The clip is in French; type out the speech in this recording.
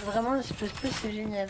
Vraiment, le space c'est génial.